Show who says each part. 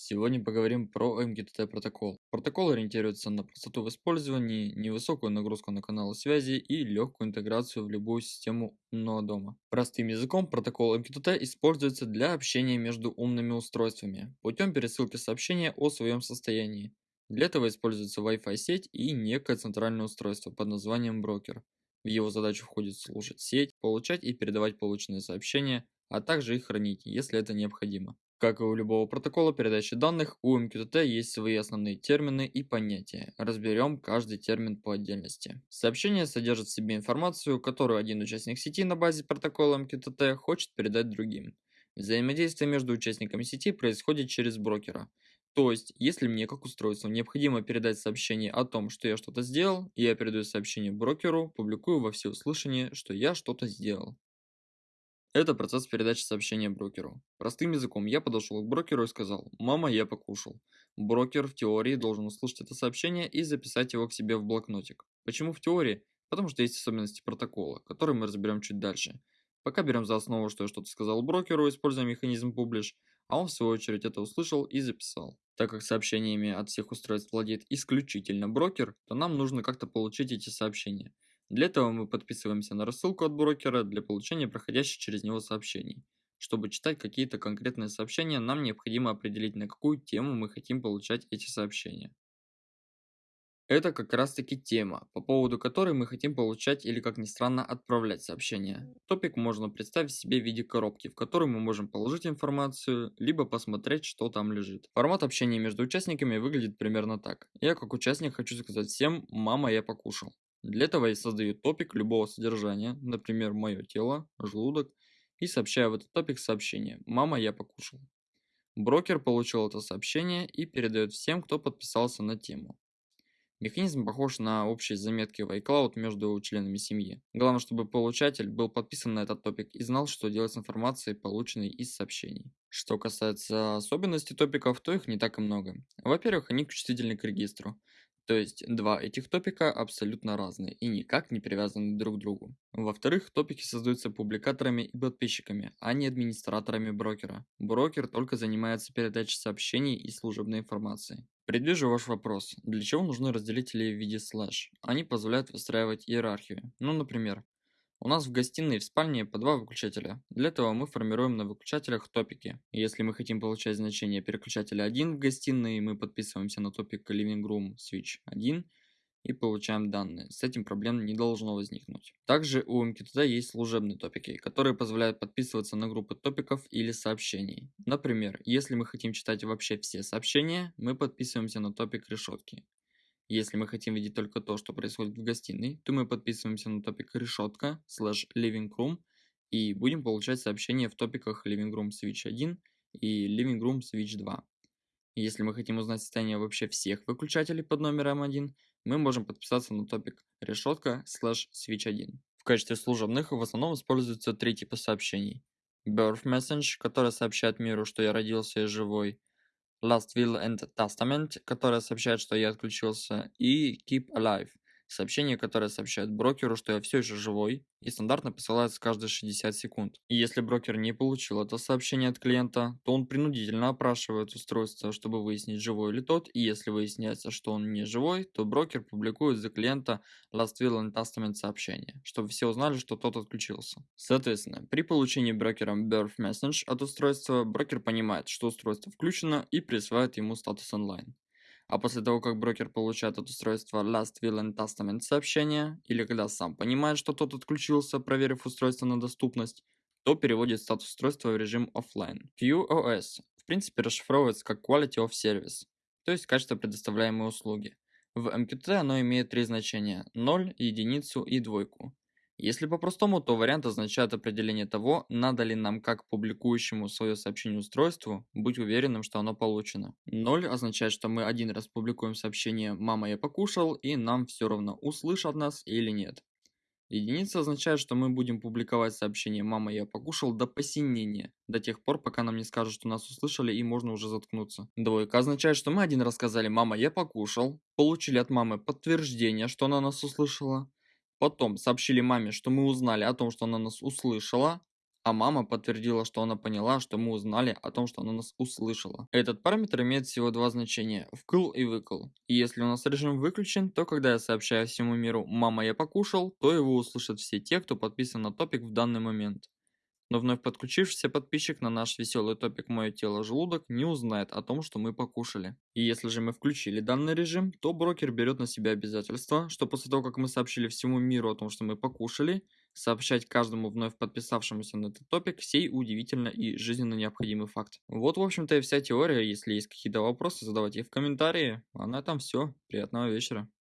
Speaker 1: Сегодня поговорим про MQTT протокол. Протокол ориентируется на простоту в использовании, невысокую нагрузку на каналы связи и легкую интеграцию в любую систему умного дома. Простым языком протокол MQTT используется для общения между умными устройствами путем пересылки сообщения о своем состоянии. Для этого используется Wi-Fi сеть и некое центральное устройство под названием брокер. В его задачу входит слушать сеть, получать и передавать полученные сообщения, а также их хранить, если это необходимо. Как и у любого протокола передачи данных, у MQTT есть свои основные термины и понятия. Разберем каждый термин по отдельности. Сообщение содержит в себе информацию, которую один участник сети на базе протокола MQTT хочет передать другим. Взаимодействие между участниками сети происходит через брокера. То есть, если мне как устройству необходимо передать сообщение о том, что я что-то сделал, я передаю сообщение брокеру, публикую во всеуслышание, что я что-то сделал. Это процесс передачи сообщения брокеру. Простым языком я подошел к брокеру и сказал «Мама, я покушал». Брокер в теории должен услышать это сообщение и записать его к себе в блокнотик. Почему в теории? Потому что есть особенности протокола, которые мы разберем чуть дальше. Пока берем за основу, что я что-то сказал брокеру, используя механизм publish, а он в свою очередь это услышал и записал. Так как сообщениями от всех устройств владеет исключительно брокер, то нам нужно как-то получить эти сообщения. Для этого мы подписываемся на рассылку от брокера для получения проходящих через него сообщений. Чтобы читать какие-то конкретные сообщения, нам необходимо определить, на какую тему мы хотим получать эти сообщения. Это как раз таки тема, по поводу которой мы хотим получать или, как ни странно, отправлять сообщения. Топик можно представить себе в виде коробки, в которую мы можем положить информацию, либо посмотреть, что там лежит. Формат общения между участниками выглядит примерно так. Я как участник хочу сказать всем «мама, я покушал». Для этого я создаю топик любого содержания, например, мое тело, желудок, и сообщаю в этот топик сообщение «Мама, я покушал». Брокер получил это сообщение и передает всем, кто подписался на тему. Механизм похож на общие заметки в iCloud между членами семьи. Главное, чтобы получатель был подписан на этот топик и знал, что делать с информацией, полученной из сообщений. Что касается особенностей топиков, то их не так и много. Во-первых, они чувствительны к регистру. То есть два этих топика абсолютно разные и никак не привязаны друг к другу. Во-вторых, топики создаются публикаторами и подписчиками, а не администраторами брокера. Брокер только занимается передачей сообщений и служебной информации. Предвижу ваш вопрос. Для чего нужны разделители в виде слэш? Они позволяют выстраивать иерархию. Ну, например, у нас в гостиной и в спальне по два выключателя. Для этого мы формируем на выключателях топики. Если мы хотим получать значение переключателя 1 в гостиной, мы подписываемся на топик Living Room Switch 1 и получаем данные. С этим проблем не должно возникнуть. Также у MQTT есть служебные топики, которые позволяют подписываться на группы топиков или сообщений. Например, если мы хотим читать вообще все сообщения, мы подписываемся на топик решетки. Если мы хотим видеть только то, что происходит в гостиной, то мы подписываемся на топик решетка slash living room и будем получать сообщения в топиках living room switch 1 и living room switch 2. Если мы хотим узнать состояние вообще всех выключателей под номером 1, мы можем подписаться на топик решетка slash switch 1. В качестве служебных в основном используются три типа сообщений. Birth Message, который сообщает миру, что я родился и живой, Last Will and Testament, которая сообщает, что я отключился, и Keep Alive, сообщение, которое сообщает брокеру, что я все еще живой, и стандартно посылается каждые 60 секунд. И если брокер не получил это сообщение от клиента, то он принудительно опрашивает устройство, чтобы выяснить, живой ли тот, и если выясняется, что он не живой, то брокер публикует за клиента Last Will and Testament сообщение, чтобы все узнали, что тот отключился. Соответственно, при получении брокером Birth Message от устройства, брокер понимает, что устройство включено и присваивает ему статус онлайн. А после того, как брокер получает от устройства Last Will and Testament сообщение, или когда сам понимает, что тот отключился, проверив устройство на доступность, то переводит статус устройства в режим офлайн. QoS в принципе расшифровывается как Quality of Service, то есть качество предоставляемой услуги. В MQTT оно имеет три значения – 0, единицу и двойку. Если по-простому, то вариант означает определение того, надо ли нам как публикующему свое сообщение устройству быть уверенным, что оно получено. 0 означает, что мы один раз публикуем сообщение «мама, я покушал» и нам все равно услышат нас или нет. Единица означает, что мы будем публиковать сообщение «мама, я покушал» до посинения, до тех пор, пока нам не скажут, что нас услышали и можно уже заткнуться. Двойка означает, что мы один раз сказали «мама, я покушал», получили от мамы подтверждение, что она нас услышала, Потом сообщили маме, что мы узнали о том, что она нас услышала, А мама подтвердила, что она поняла, что мы узнали о том, что она нас услышала. Этот параметр имеет всего два значения– вкл и выкл. И если у нас режим выключен, то когда я сообщаю всему миру «мама, я покушал», то его услышат все те, кто подписан на топик в данный момент. Но вновь подключившийся подписчик на наш веселый топик «Мое тело желудок» не узнает о том, что мы покушали. И если же мы включили данный режим, то брокер берет на себя обязательство, что после того, как мы сообщили всему миру о том, что мы покушали, сообщать каждому вновь подписавшемуся на этот топик сей удивительно и жизненно необходимый факт. Вот, в общем-то, и вся теория. Если есть какие-то вопросы, задавайте их в комментарии. А на этом все. Приятного вечера.